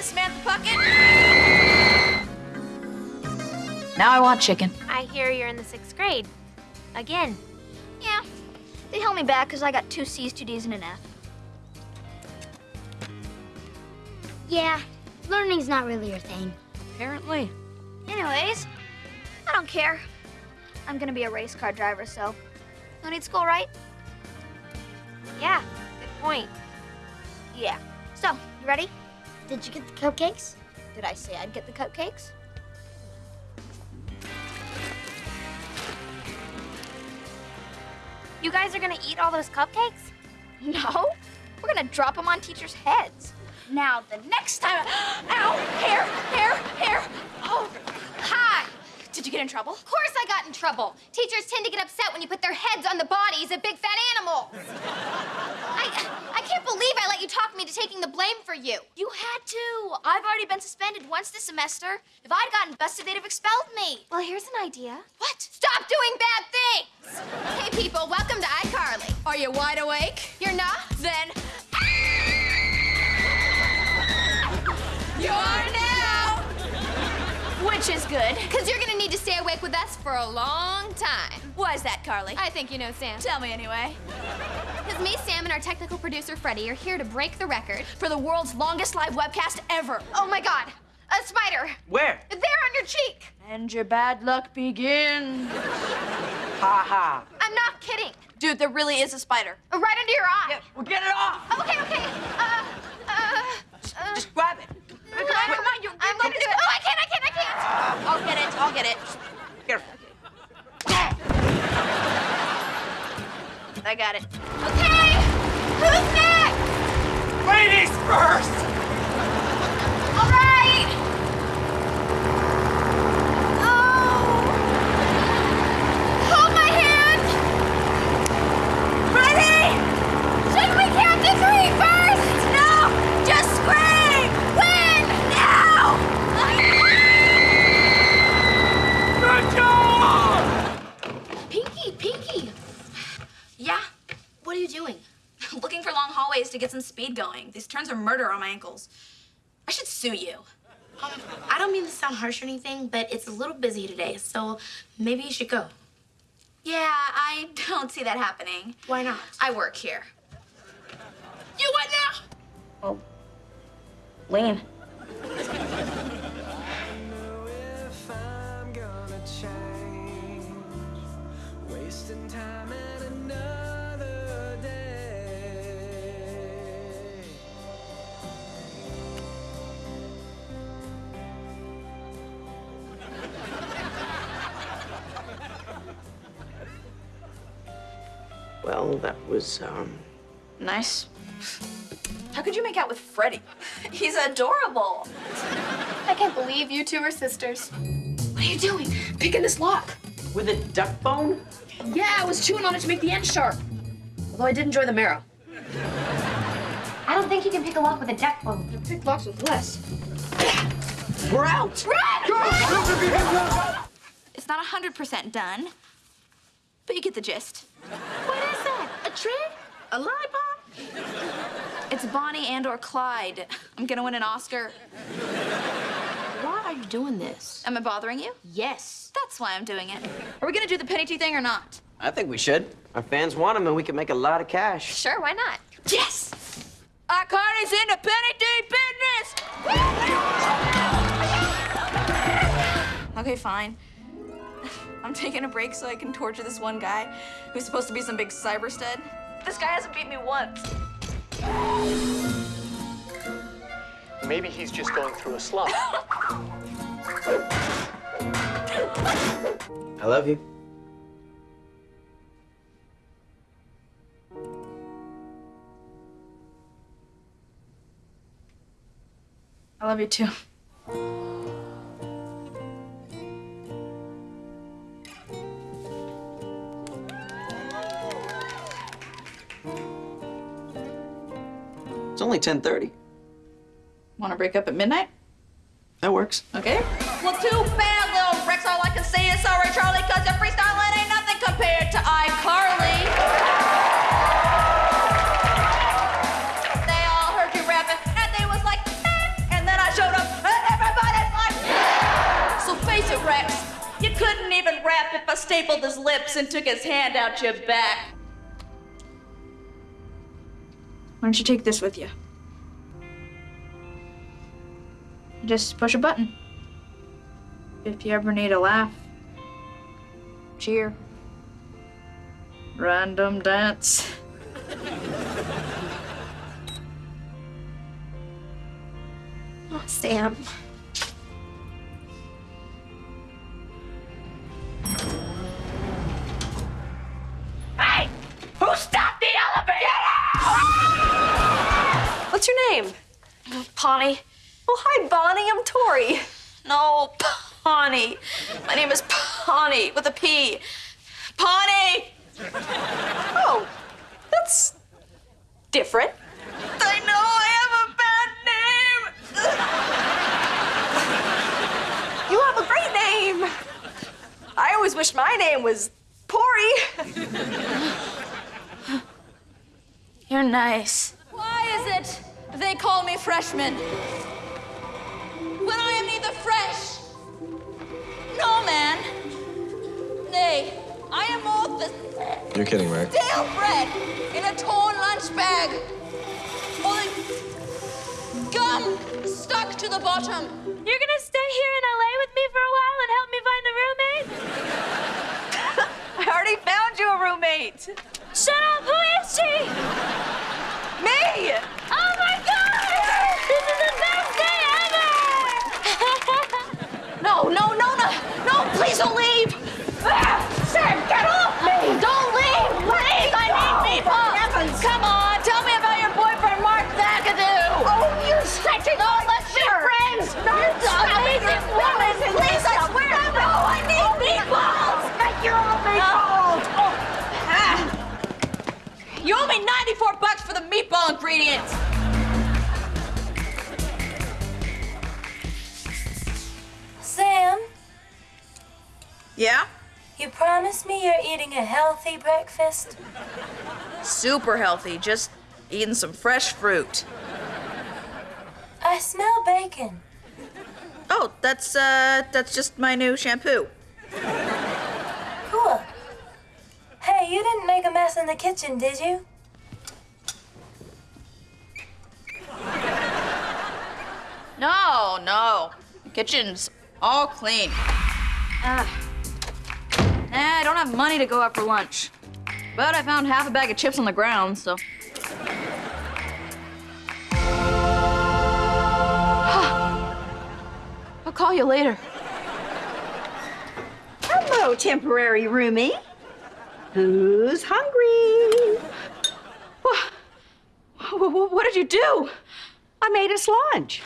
Miss Samantha Puckett. Now I want chicken. I hear you're in the sixth grade. Again. Yeah. They held me back because I got two C's, two D's, and an F. Yeah, learning's not really your thing. Apparently. Anyways, I don't care. I'm gonna be a race car driver, so no need school, right? Yeah, good point. Yeah. So, you ready? Did you get the cupcakes? Did I say I'd get the cupcakes? You guys are gonna eat all those cupcakes? No. We're gonna drop them on teachers' heads. Now, the next time. Ow! Hair! Hair! Hair! Oh! Hi! Did you get in trouble? Of course I got in trouble. Teachers tend to get upset when you put their heads on the bodies of big fat animals. I, I can't believe I let you talk me to taking the blame for you. You had to. I've already been suspended once this semester. If I'd gotten busted, they'd have expelled me. Well, here's an idea. What? Stop doing bad things! Hey, people, welcome to iCarly. Are you wide awake? You're not? Then. You are now! Which is good. Because you're gonna need to stay awake with us for a long time. Why is that, Carly? I think you know Sam. Tell me anyway. Because me, Sam, and our technical producer, Freddie, are here to break the record. For the world's longest live webcast ever. Oh my god, a spider. Where? There on your cheek. And your bad luck begins. Ha ha. I'm not kidding. Dude, there really is a spider. Right under your eye. Well, get it off. Okay, okay. Uh, uh, uh. Just grab it. Come on, come on, you, I'm gonna do it. Oh, I can't, I can't, I can't. I'll get it. Careful. I got it. Okay, who's next? Ladies first. All right. Oh. Hold my hand. Ready? Should we count to three first? No, just scream. When? Now. Good job. Pinky, Pinky. Yeah? What are you doing? Looking for long hallways to get some speed going. These turns are murder on my ankles. I should sue you. Um, I don't mean to sound harsh or anything, but it's a little busy today, so maybe you should go. Yeah, I don't see that happening. Why not? I work here. You what now? Oh. Lean. Well, that was um. Nice. How could you make out with Freddie? He's adorable. I can't believe you two are sisters. What are you doing? Picking this lock. With a duck bone? Yeah, I was chewing on it to make the end sharp. Although I did enjoy the marrow. I don't think you can pick a lock with a duck bone. You Pick locks with less. We're out. It's not 100% done, but you get the gist. What is that? A trick? A lollipop? It's Bonnie and or Clyde. I'm gonna win an Oscar. Why are you doing this? Am I bothering you? Yes. That's why I'm doing it. Are we gonna do the Penny Tee thing or not? I think we should. Our fans want them, and we can make a lot of cash. Sure, why not? Yes! iCarly's in the Penny Tee business! okay, fine. I'm taking a break so I can torture this one guy who's supposed to be some big cyber stud. This guy hasn't beat me once. Maybe he's just going through a slump. I love you. I love you too. It's only 10.30. Want to break up at midnight? That works. Okay. Well, too bad, little Rex. All I can say is sorry, Charlie, because your freestyle ain't nothing compared to iCarly. they all heard you rapping, and they was like, eh. and then I showed up, and everybody's like, yeah! So face it, Rex. You couldn't even rap if I stapled his lips and took his hand out your back. Why don't you take this with you? Just push a button. If you ever need a laugh, cheer, random dance. Oh, Sam. Hey! Who stopped the elevator? What's your name? Pawnee. Oh, hi, Bonnie. I'm Tori. No, Pawnee. My name is Pawnee with a P. Pawnee! Oh, that's different. I know I have a bad name. You have a great name. I always wish my name was Pori. You're nice. Why is it they call me freshman? When I am neither fresh, no man. Nay, I am more the You're kidding, right? stale bread in a torn lunch bag. Or gum stuck to the bottom. You're gonna stay here in LA with me for a while and help me find a roommate? I already found you a roommate. Shut up! Who is she? Me! Ingredients. Sam, Yeah? you promised me you're eating a healthy breakfast? Super healthy. Just eating some fresh fruit. I smell bacon. Oh, that's uh, that's just my new shampoo. Cool. Hey, you didn't make a mess in the kitchen, did you? No, no. The kitchen's all clean. Ah. Nah, I don't have money to go out for lunch. But I found half a bag of chips on the ground, so. I'll call you later. Hello, temporary roomie. Who's hungry? What, what did you do? I made us lunch.